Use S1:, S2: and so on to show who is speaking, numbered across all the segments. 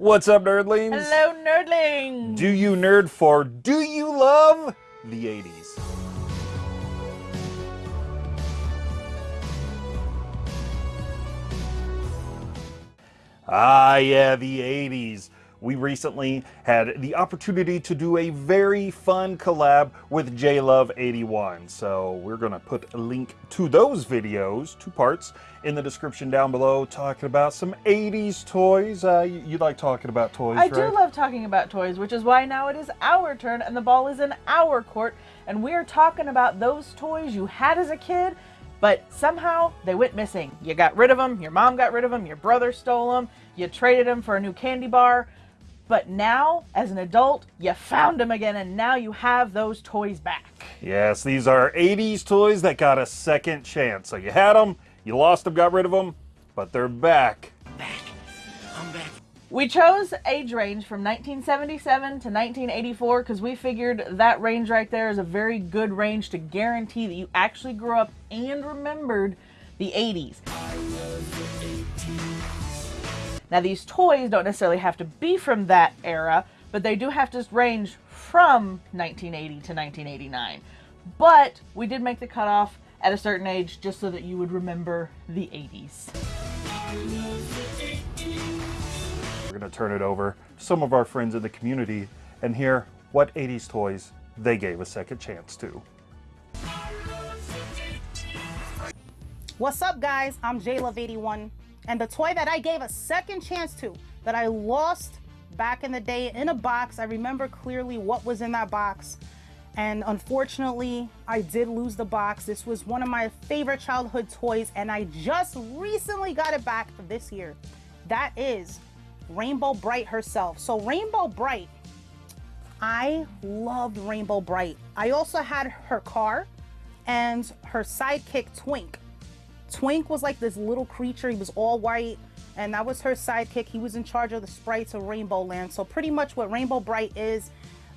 S1: What's up, nerdlings?
S2: Hello, nerdlings!
S1: Do you nerd for Do You Love the 80s? Ah, yeah, the 80s. We recently had the opportunity to do a very fun collab with JLove81. So we're going to put a link to those videos, two parts, in the description down below, talking about some 80s toys. Uh, you, you like talking about toys,
S2: I
S1: right?
S2: do love talking about toys, which is why now it is our turn and the ball is in our court. And we're talking about those toys you had as a kid but somehow they went missing. You got rid of them, your mom got rid of them, your brother stole them, you traded them for a new candy bar. But now, as an adult, you found them again and now you have those toys back.
S1: Yes, these are 80s toys that got a second chance. So you had them, you lost them, got rid of them, but they're back.
S3: Back. I'm back.
S2: We chose age range from 1977 to 1984 because we figured that range right there is a very good range to guarantee that you actually grew up and remembered the 80s. Now these toys don't necessarily have to be from that era, but they do have to range from 1980 to 1989. But we did make the cutoff at a certain age just so that you would remember the 80s.
S1: We're going to turn it over to some of our friends in the community and hear what 80s toys they gave a second chance to.
S4: What's up guys? I'm JLove81 and the toy that I gave a second chance to that I lost back in the day in a box. I remember clearly what was in that box and unfortunately I did lose the box. This was one of my favorite childhood toys and I just recently got it back for this year. That is Rainbow Brite herself. So Rainbow Brite, I loved Rainbow Brite. I also had her car and her sidekick Twink. Twink was like this little creature. He was all white, and that was her sidekick. He was in charge of the sprites of Rainbow Land. So pretty much what Rainbow Brite is,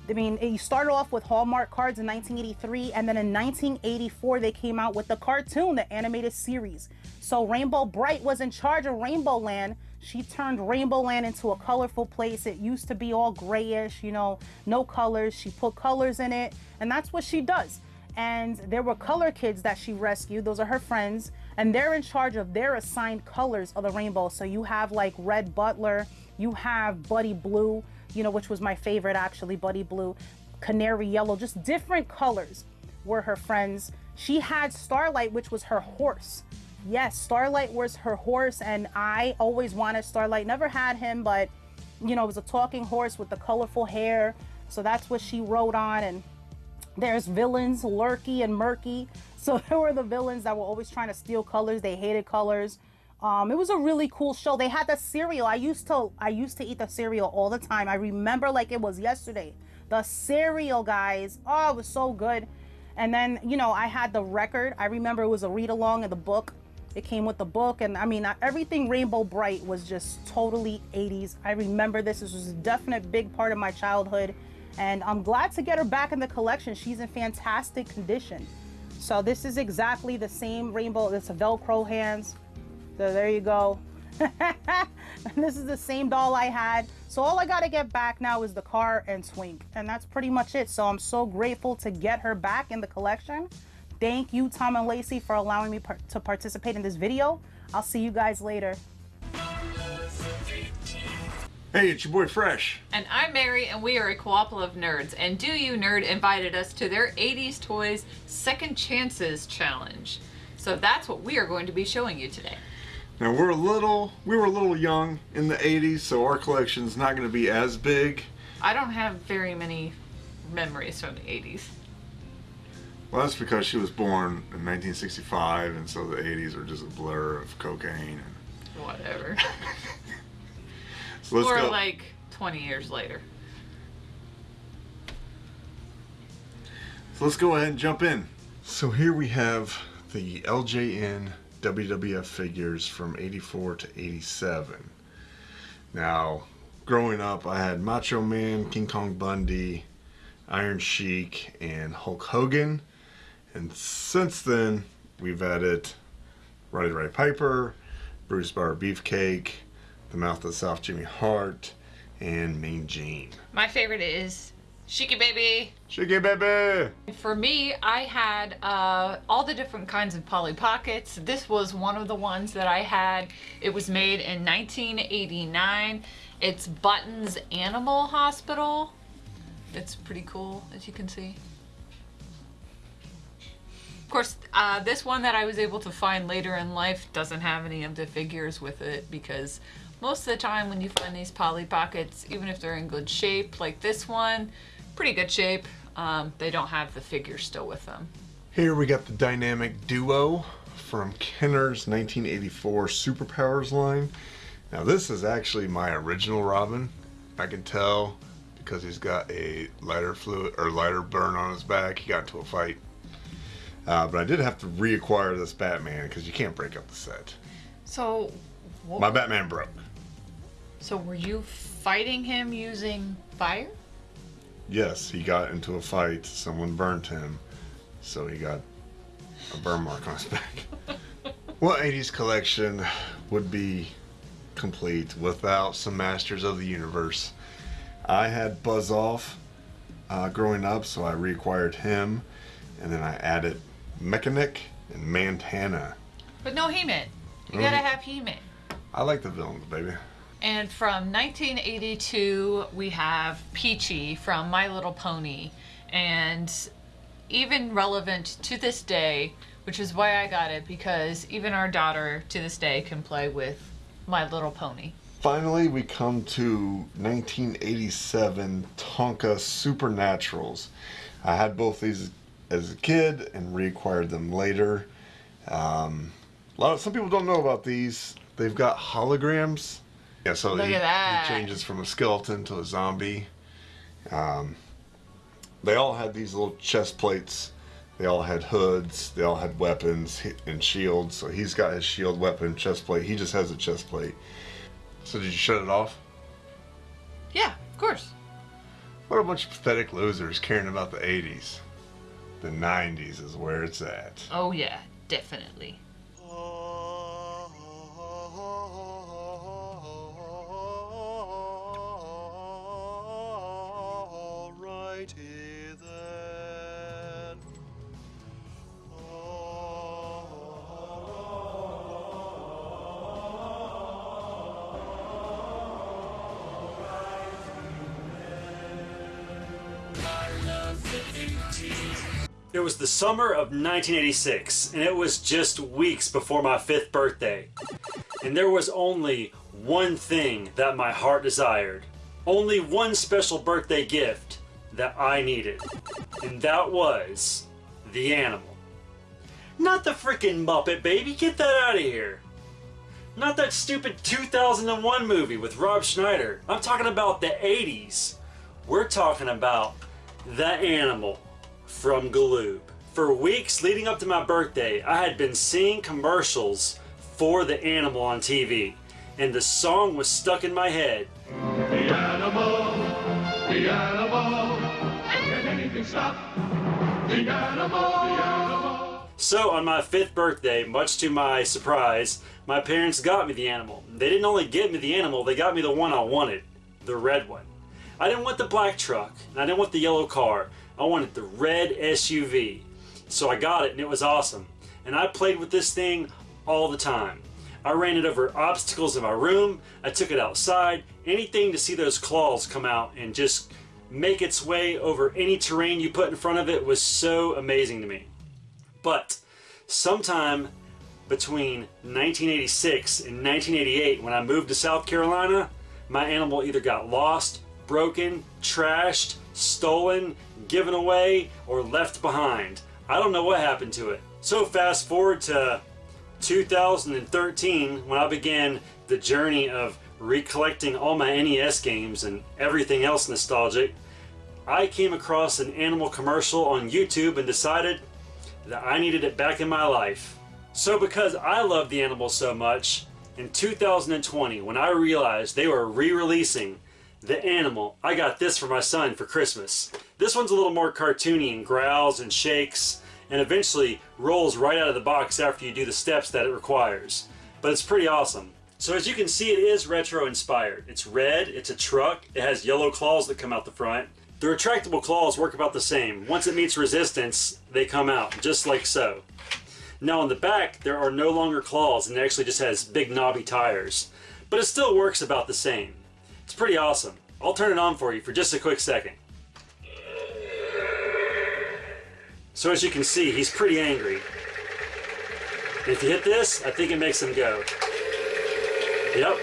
S4: I mean, he started off with Hallmark cards in 1983, and then in 1984 they came out with the cartoon, the animated series. So Rainbow Brite was in charge of Rainbow Land. She turned Rainbow Land into a colorful place. It used to be all grayish, you know, no colors. She put colors in it, and that's what she does. And there were color kids that she rescued. Those are her friends and they're in charge of their assigned colors of the rainbow. So you have like Red Butler, you have Buddy Blue, you know, which was my favorite actually, Buddy Blue, Canary Yellow, just different colors were her friends. She had Starlite, which was her horse. Yes, Starlite was her horse, and I always wanted Starlite. Never had him, but you know, it was a talking horse with the colorful hair. So that's what she rode on, and there's villains, Lurky and Murky. So there were the villains that were always trying to steal colors. They hated colors. Um, it was a really cool show. They had the cereal. I used to I used to eat the cereal all the time. I remember like it was yesterday. The cereal, guys. Oh, it was so good. And then, you know, I had the record. I remember it was a read along of the book. It came with the book. And I mean, everything Rainbow Brite was just totally 80s. I remember this. This was a definite big part of my childhood and I'm glad to get her back in the collection. She's in fantastic condition. So this is exactly the same rainbow. It's a Velcro hands. So there you go. this is the same doll I had. So all I got to get back now is the car and Twink. And that's pretty much it. So I'm so grateful to get her back in the collection. Thank you, Tom and Lacey, for allowing me par to participate in this video. I'll see you guys later.
S5: Hey, it's your boy Fresh.
S6: And I'm Mary, and we are a couple of nerds. And Do You Nerd invited us to their 80s Toys Second Chances Challenge. So that's what we are going to be showing you today.
S5: Now we're a little, we were a little young in the 80s, so our collection's not going to be as big.
S6: I don't have very many memories from the 80s.
S5: Well, that's because she was born in 1965, and so the 80s are just a blur of cocaine and
S6: whatever.
S5: So let's
S6: or
S5: go.
S6: like 20 years later.
S5: So let's go ahead and jump in. So here we have the LJN WWF figures from 84 to 87. Now, growing up, I had Macho Man, King Kong Bundy, Iron Sheik, and Hulk Hogan. And since then, we've added Roddy Ray Piper, Brutus Barber Beefcake, the Mouth of the South Jimmy Hart, and Mean Gene.
S6: My favorite is Shiki Baby.
S5: Shiggy baby!
S6: For me, I had uh, all the different kinds of Polly Pockets. This was one of the ones that I had. It was made in 1989. It's Buttons Animal Hospital. It's pretty cool, as you can see. Of course, uh, this one that I was able to find later in life doesn't have any of the figures with it because most of the time when you find these Polly Pockets, even if they're in good shape, like this one, pretty good shape, um, they don't have the figure still with them.
S5: Here we got the dynamic duo from Kenner's 1984 Superpowers line. Now this is actually my original Robin. I can tell because he's got a lighter fluid or lighter burn on his back. He got into a fight. Uh, but I did have to reacquire this Batman because you can't break up the set.
S6: So, wh-
S5: My Batman broke.
S6: So were you fighting him using fire?
S5: Yes, he got into a fight. Someone burnt him, so he got a burn mark on his back. what 80s collection would be complete without some Masters of the Universe? I had Buzz Off uh, growing up, so I reacquired him, and then I added Mekaneck and Mantenna.
S6: But no He-Man. You gotta have He-Man.
S5: I like the villains, baby.
S6: And from 1982, we have Peachy from My Little Pony. And even relevant to this day, which is why I got it, because even our daughter to this day can play with My Little Pony.
S5: Finally, we come to 1987 Tonka Supernaturals. I had both these as a kid and reacquired them later. Um, a lot of, some people don't know about these. They've got holograms. Yeah, so
S6: Look
S5: he,
S6: at that.
S5: he changes from a skeleton to a zombie. Um, they all had these little chest plates. They all had hoods. They all had weapons and shields. So he's got his shield, weapon, chest plate. He just has a chest plate. So did you shut it off?
S6: Yeah, of course.
S5: What a bunch of pathetic losers caring about the 80s. The 90s is where it's at.
S6: Oh, yeah, definitely.
S7: Summer of 1986, and it was just weeks before my fifth birthday. And there was only one thing that my heart desired. Only one special birthday gift that I needed. And that was the animal. Not the freaking Muppet baby, get that out of here. Not that stupid 2001 movie with Rob Schneider. I'm talking about the 80s. We're talking about the animal from Galoob. For weeks leading up to my birthday, I had been seeing commercials for the animal on TV, and the song was stuck in my head.
S8: The animal, the animal, can anything stop? The animal, the animal.
S7: So, on my fifth birthday, much to my surprise, my parents got me the animal. They didn't only get me the animal, they got me the one I wanted the red one. I didn't want the black truck, and I didn't want the yellow car. I wanted the red SUV. So I got it, and it was awesome. And I played with this thing all the time. I ran it over obstacles in my room, I took it outside, anything to see those claws come out and just make its way over any terrain you put in front of it was so amazing to me. But sometime between 1986 and 1988, when I moved to South Carolina, my animal either got lost, broken, trashed, stolen, given away, or left behind. I don't know what happened to it. So fast forward to 2013 when I began the journey of recollecting all my NES games and everything else nostalgic. I came across an animal commercial on YouTube and decided that I needed it back in my life. So because I love the animals so much, in 2020 when I realized they were re-releasing the animal, I got this for my son for Christmas. This one's a little more cartoony and growls and shakes and eventually rolls right out of the box after you do the steps that it requires. But it's pretty awesome. So as you can see, it is retro inspired. It's red, it's a truck, it has yellow claws that come out the front. The retractable claws work about the same. Once it meets resistance, they come out, just like so. Now on the back, there are no longer claws and it actually just has big knobby tires. But it still works about the same. It's pretty awesome. I'll turn it on for you for just a quick second. So as you can see, he's pretty angry. And if you hit this, I think it makes him go. Yep,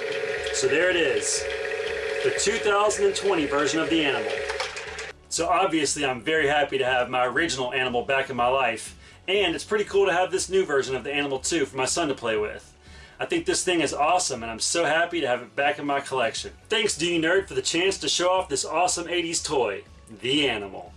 S7: so there it is. The 2020 version of the animal. So obviously I'm very happy to have my original animal back in my life. And it's pretty cool to have this new version of the animal too for my son to play with. I think this thing is awesome and I'm so happy to have it back in my collection. Thanks D Nerd for the chance to show off this awesome 80s toy, the animal.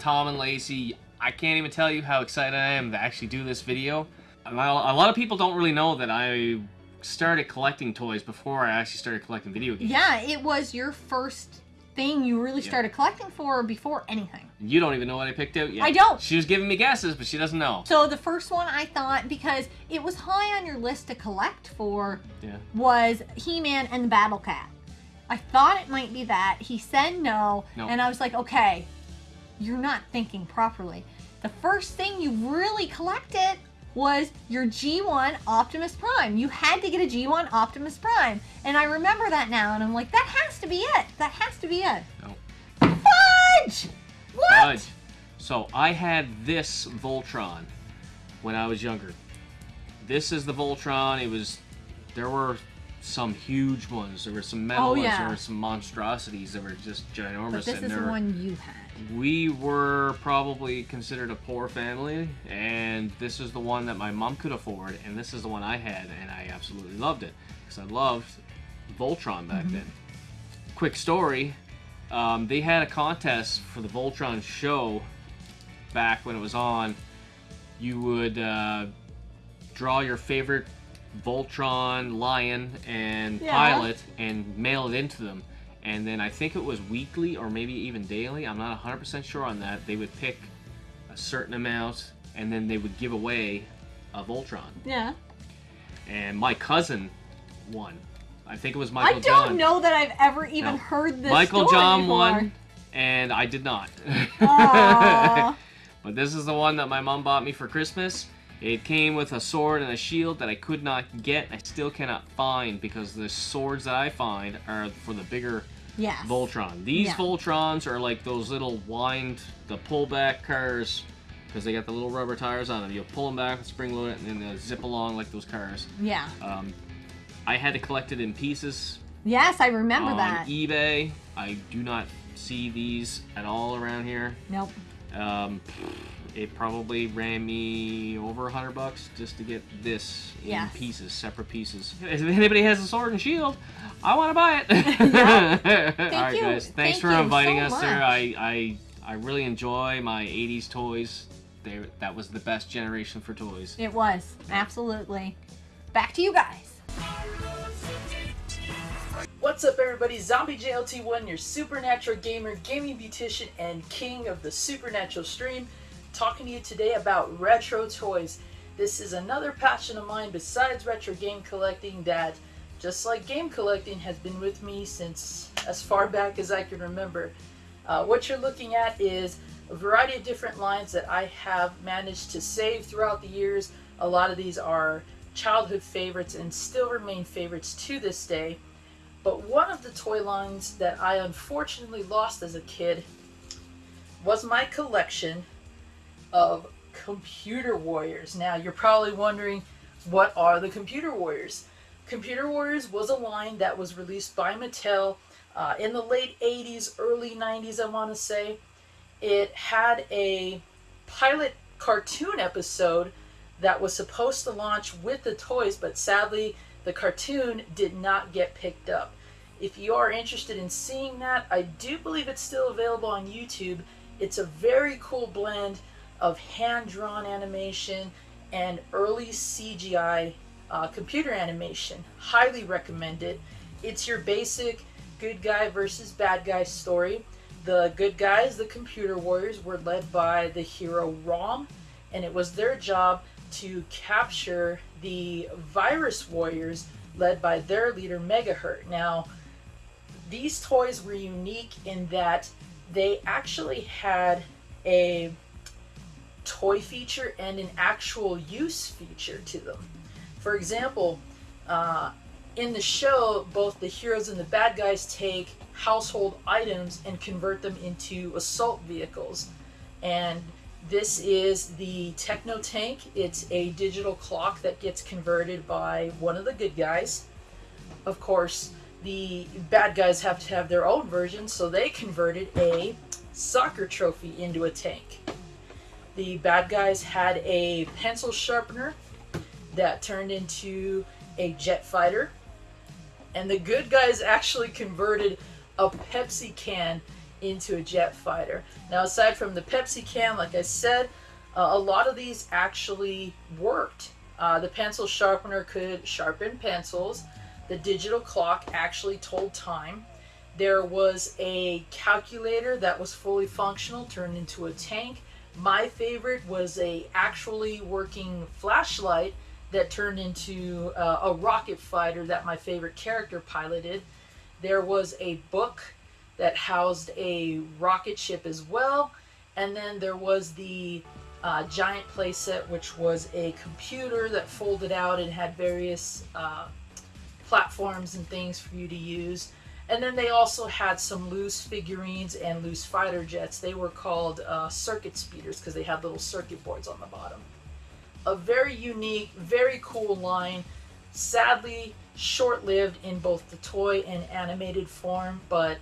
S9: Tom and Lacey, I can't even tell you how excited I am to actually do this video. A lot a lot of people don't really know that I started collecting toys before I actually started collecting video games.
S10: Yeah, it was your first thing you really
S9: Yeah.
S10: started collecting for before anything.
S9: You don't even know what I picked out yet.
S10: I don't.
S9: She was giving me guesses, but she doesn't know.
S10: So the first one I thought because it was high on your list to collect for
S9: Yeah.
S10: was He-Man and the Battle Cat. I thought it might be that. He said no,
S9: No.
S10: and I was like, okay, you're not thinking properly. The first thing you really collected was your G1 Optimus Prime. You had to get a G1 Optimus Prime. And I remember that now, and I'm like, that has to be it. That has to be it.
S9: No.
S10: Fudge! What?
S9: Fudge. So I had this Voltron when I was younger. This is the Voltron. It was there were some huge ones. There were some metal
S10: Oh,
S9: ones.
S10: yeah.
S9: There were some monstrosities that were just ginormous.
S10: But this is the one you had.
S9: We were probably considered a poor family, and this is the one that my mom could afford, and this is the one I had, and I absolutely loved it because I loved Voltron back
S10: Mhm.
S9: then. Quick story: um, they had a contest for the Voltron show back when it was on. You would uh, draw your favorite Voltron lion and
S10: Yeah.
S9: pilot and mail it into them. And then I think it was weekly or maybe even daily. I'm not 100% sure on that. They would pick a certain amount and then they would give away a Voltron.
S10: Yeah.
S9: And my cousin won. I think it was Michael John.
S10: I don't
S9: John.
S10: know that I've ever even
S9: No.
S10: heard this
S9: Michael John
S10: before.
S9: won, and I did not. But this is the one that my mom bought me for Christmas. It came with a sword and a shield that I could not get. I still cannot find because the swords that I find are for the bigger
S10: Yes.
S9: Voltron. These
S10: Yeah.
S9: Voltrons are like those little wind, the pullback cars because they got the little rubber tires on them. You pull them back, spring load it, and then they zip along like those cars.
S10: Yeah.
S9: Um, I had to collect it in pieces
S10: Yes, I remember
S9: on
S10: that.
S9: eBay. I do not see these at all around here.
S10: Nope.
S9: Um, it probably ran me over a hundred bucks just to get this in
S10: Yes.
S9: pieces, separate pieces. If anybody has a sword and shield, I want to buy it.
S10: Thank
S9: all right,
S10: you.
S9: guys. Thanks
S10: Thank
S9: for inviting
S10: so
S9: us there. I, I I really enjoy my '80s toys. They, that was the best generation for toys.
S10: It was. Absolutely. Back to you guys.
S11: What's up, everybody? Zombie JLT1, your supernatural gamer, gaming beautician, and king of the supernatural stream, talking to you today about retro toys. This is another passion of mine besides retro game collecting that, just like game collecting, has been with me since as far back as I can remember. Uh, what you're looking at is a variety of different lines that I have managed to save throughout the years. A lot of these are childhood favorites and still remain favorites to this day. But one of the toy lines that I unfortunately lost as a kid was my collection of Computer Warriors. Now, you're probably wondering, what are the Computer Warriors? Computer Warriors was a line that was released by Mattel uh, in the late 80s, early 90s, I want to say. It had a pilot cartoon episode that was supposed to launch with the toys, but sadly, the cartoon did not get picked up. If you are interested in seeing that, I do believe it's still available on YouTube. It's a very cool blend of hand drawn animation and early CGI uh, computer animation. Highly recommended. It's your basic good guy versus bad guy story. The good guys, the computer warriors, were led by the hero Rom, and it was their job to capture the virus warriors led by their leader Megahert. Now, these toys were unique in that they actually had a toy feature and an actual use feature to them. For example, uh, in the show, both the heroes and the bad guys take household items and convert them into assault vehicles. And this is the Techno Tank. It's a digital clock that gets converted by one of the good guys. Of course, the bad guys have to have their own version, so they converted a soccer trophy into a tank. The bad guys had a pencil sharpener that turned into a jet fighter. And the good guys actually converted a Pepsi can into a jet fighter. Now, aside from the Pepsi can, like I said, uh, a lot of these actually worked. Uh, the pencil sharpener could sharpen pencils. The digital clock actually told time. There was a calculator that was fully functional, turned into a tank. My favorite was a actually working flashlight that turned into uh, a rocket fighter that my favorite character piloted. There was a book that housed a rocket ship as well. And then there was the uh, giant playset, which was a computer that folded out and had various uh, platforms and things for you to use. And then they also had some loose figurines and loose fighter jets. They were called uh, circuit speeders because they had little circuit boards on the bottom. A very unique, very cool line. Sadly, short lived in both the toy and animated form, but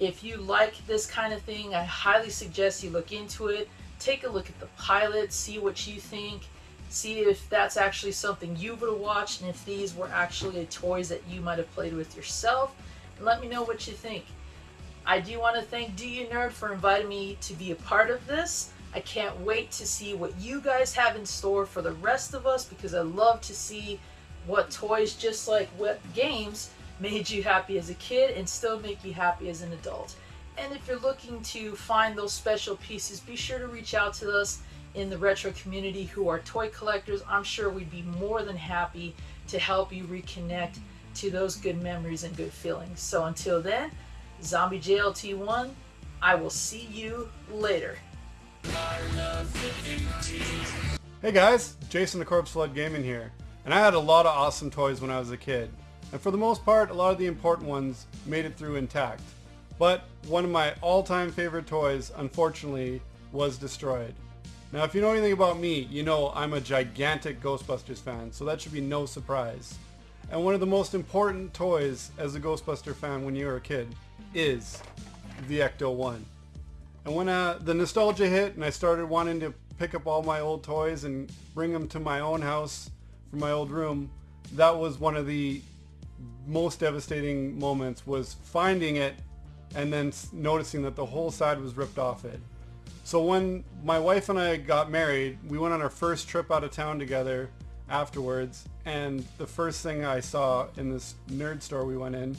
S11: if you like this kind of thing, I highly suggest you look into it. Take a look at the pilot, see what you think, see if that's actually something you would have watched, and if these were actually toys that you might have played with yourself. Let me know what you think. I do want to thank Do You Nerd for inviting me to be a part of this. I can't wait to see what you guys have in store for the rest of us because I love to see what toys, just like what games, made you happy as a kid and still make you happy as an adult. And if you're looking to find those special pieces, be sure to reach out to us in the retro community who are toy collectors. I'm sure we'd be more than happy to help you reconnect to those good memories and good feelings. So until then, Zombie JLT1, I will see you later.
S12: Hey guys, Jason the Corpse Flood Gaming here. And I had a lot of awesome toys when I was a kid. And for the most part, a lot of the important ones made it through intact. But one of my all-time favorite toys, unfortunately, was destroyed. Now if you know anything about me, you know I'm a gigantic Ghostbusters fan, so that should be no surprise. And one of the most important toys as a Ghostbuster fan when you were a kid is the Ecto-1. And when uh, the nostalgia hit and I started wanting to pick up all my old toys and bring them to my own house from my old room, that was one of the most devastating moments was finding it and then noticing that the whole side was ripped off it. So when my wife and I got married, we went on our first trip out of town together afterwards and the first thing I saw in this nerd store we went in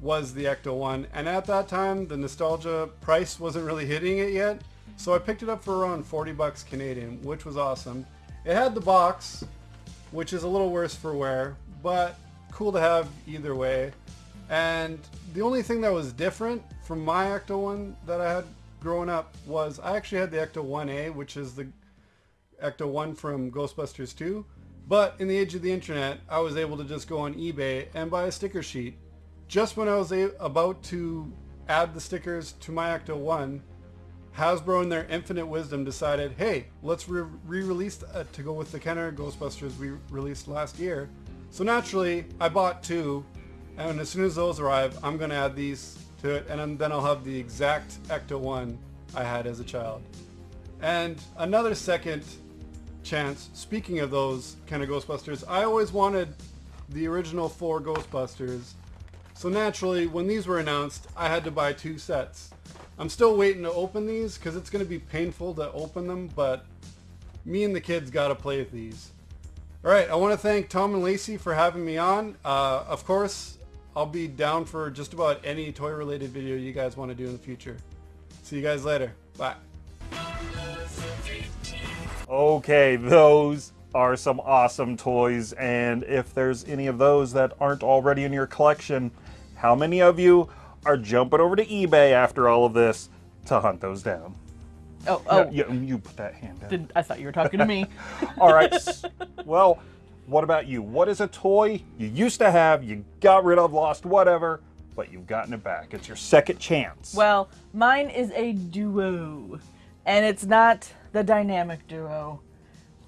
S12: was the Ecto-1 and at that time the nostalgia price wasn't really hitting it yet so I picked it up for around 40 bucks Canadian which was awesome. It had the box which is a little worse for wear but cool to have either way. And the only thing that was different from my Ecto 1 that I had growing up was I actually had the Ecto 1A, which is the Ecto 1 from Ghostbusters 2. But in the age of the internet, I was able to just go on eBay and buy a sticker sheet. Just when I was about to add the stickers to my Ecto 1, Hasbro in their infinite wisdom decided, hey, let's re-release uh, to go with the Kenner Ghostbusters we released last year. So naturally, I bought two, and as soon as those arrive, I'm going to add these to it, and then I'll have the exact Ecto-1 I had as a child. And another second chance, speaking of those kind of Ghostbusters, I always wanted the original four Ghostbusters. So naturally, when these were announced, I had to buy two sets. I'm still waiting to open these because it's going to be painful to open them, but me and the kids got to play with these. All right, I want to thank Tom and Lacey for having me on. Uh, of course, I'll be down for just about any toy-related video you guys want to do in the future. See you guys later. Bye.
S1: Okay, those are some awesome toys. And if there's any of those that aren't already in your collection, how many of you are jumping over to eBay after all of this to hunt those down?
S2: Oh, oh.
S1: Yeah, you, you put that hand down.
S2: Did, I thought you were talking to me.
S1: All right. Well, what about you? What is a toy you used to have, you got rid of, lost, whatever, but you've gotten it back? It's your second chance.
S2: Well, mine is a duo, and it's not the dynamic duo.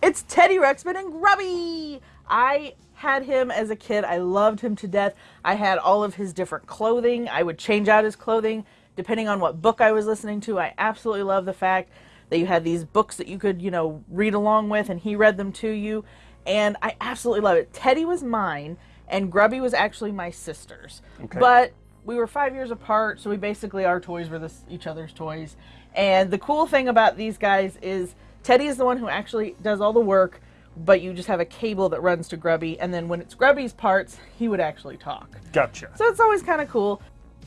S2: It's Teddy Ruxpin and Grubby. I had him as a kid. I loved him to death. I had all of his different clothing. I would change out his clothing depending on what book I was listening to. I absolutely love the fact that you had these books that you could, you know, read along with and he read them to you. And I absolutely love it. Teddy was mine and Grubby was actually my sister's.
S1: Okay.
S2: But we were five years apart, so we basically our toys were this, each other's toys. And the cool thing about these guys is Teddy is the one who actually does all the work, but you just have a cable that runs to Grubby, and then when it's Grubby's parts, he would actually talk.
S1: Gotcha.
S2: So it's always kind of cool.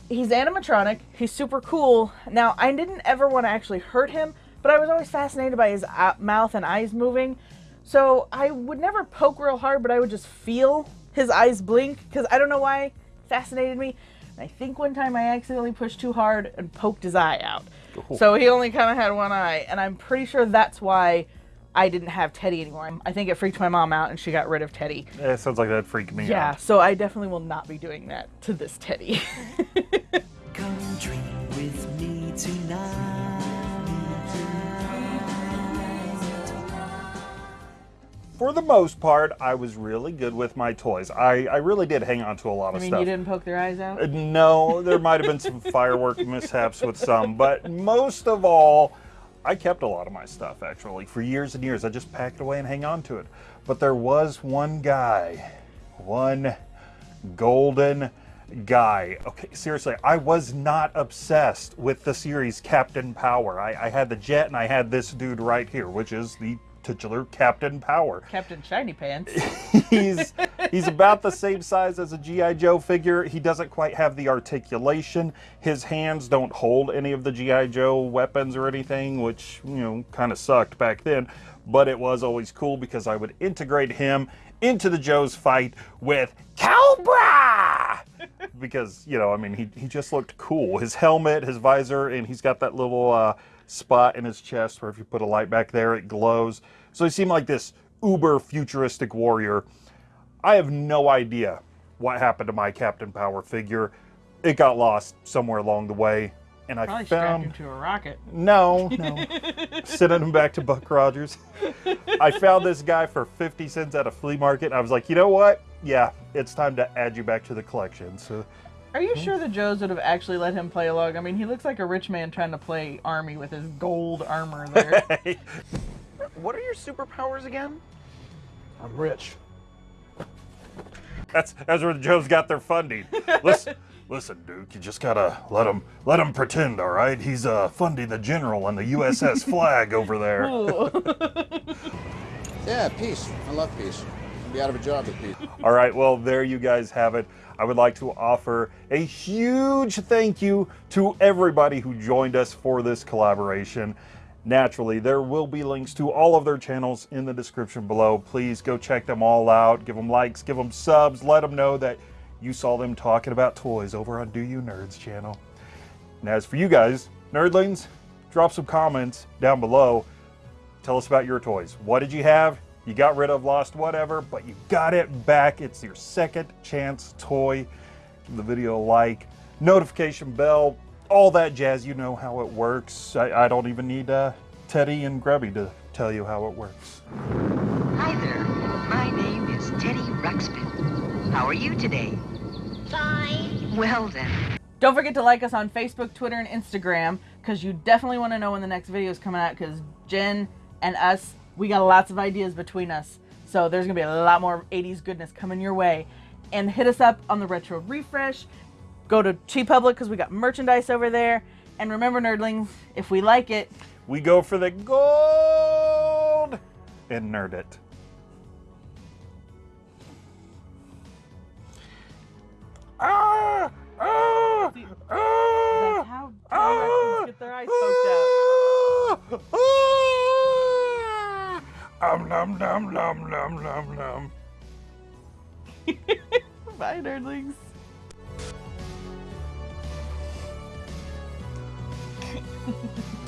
S2: He's animatronic. He's super cool. Now, I didn't ever want to actually hurt him, but I was always fascinated by his uh, mouth and eyes moving. So I would never poke real hard, but I would just feel his eyes blink because I don't know why it fascinated me. And I think one time I accidentally pushed too hard and poked his eye out. So he only kind of had one eye, and I'm pretty sure that's why I didn't have Teddy anymore. I think it freaked my mom out, and she got rid of Teddy.
S1: Eh, It sounds like that freaked me
S2: Yeah,
S1: out.
S2: so I definitely will not be doing that to this Teddy.
S3: Come dream with me tonight.
S1: For the most part, I was really good with my toys. I, I really did hang on to a lot of I
S2: mean,
S1: stuff.
S2: you didn't poke their eyes out?
S1: Uh, No, there might have been some firework mishaps with some, but most of all, I kept a lot of my stuff actually for years and years. I just packed it away and hang on to it. But there was one guy, one golden guy. Okay, seriously, I was not obsessed with the series Captain Power. I, I had the jet and I had this dude right here, which is the titular Captain Power
S2: Captain Shiny Pants.
S1: he's he's about the same size as a GI Joe figure. He doesn't quite have the articulation. His hands don't hold any of the GI Joe weapons or anything, which you know kind of sucked back then. But it was always cool because I would integrate him into the Joe's fight with Cobra. because you know, I mean, he he just looked cool. His helmet, his visor, and he's got that little uh, spot in his chest where if you put a light back there, it glows. So he seemed like this uber futuristic warrior. I have no idea what happened to my Captain Power figure. It got lost somewhere along the way, and I
S2: Probably strapped
S1: found
S2: him to a rocket.
S1: no, no, sending him back to Buck Rogers. I found this guy for 50 cents at a flea market. I was like, you know what? Yeah, it's time to add you back to the collection. So
S2: Are you sure the Joes would have actually let him play along? I mean, he looks like a rich man trying to play army with his gold armor there.
S13: What are your superpowers again? I'm rich.
S1: that's that's where the Joes got their funding. Listen, listen, Duke, you just gotta let him let him pretend. All right, he's uh, funding the general and the USS Flagg over there.
S14: Yeah, peace. I love peace. Be out of a job peace.
S1: All right, well, there you guys have it. I would like to offer a huge thank you to everybody who joined us for this collaboration. Naturally, there will be links to all of their channels in the description below. Please go check them all out. Give them likes, give them subs, let them know that you saw them talking about toys over on Do You Nerds channel. And as for you guys, nerdlings, drop some comments down below. Tell us about your toys. What did you have? You got rid of, lost, whatever, but you got it back. It's your second chance toy. Give the video a like, notification bell, all that jazz. You know how it works. I, I don't even need uh, Teddy and Grubby to tell you how it works.
S15: Hi there. My name is Teddy Ruxpin. How are you today? Fine. Well then.
S2: Don't forget to like us on Facebook, Twitter, and Instagram because you definitely want to know when the next video is coming out because Jen and us, we got lots of ideas between us. So there's to be a lot more 80s goodness coming your way. And hit us up on the Retro Refresh. Go to TeePublic because we got merchandise over there. And remember, nerdlings, if we like it,
S1: We go for the gold and nerd it. Nom nom nom nom nom nom.
S11: Bye, nerdlings.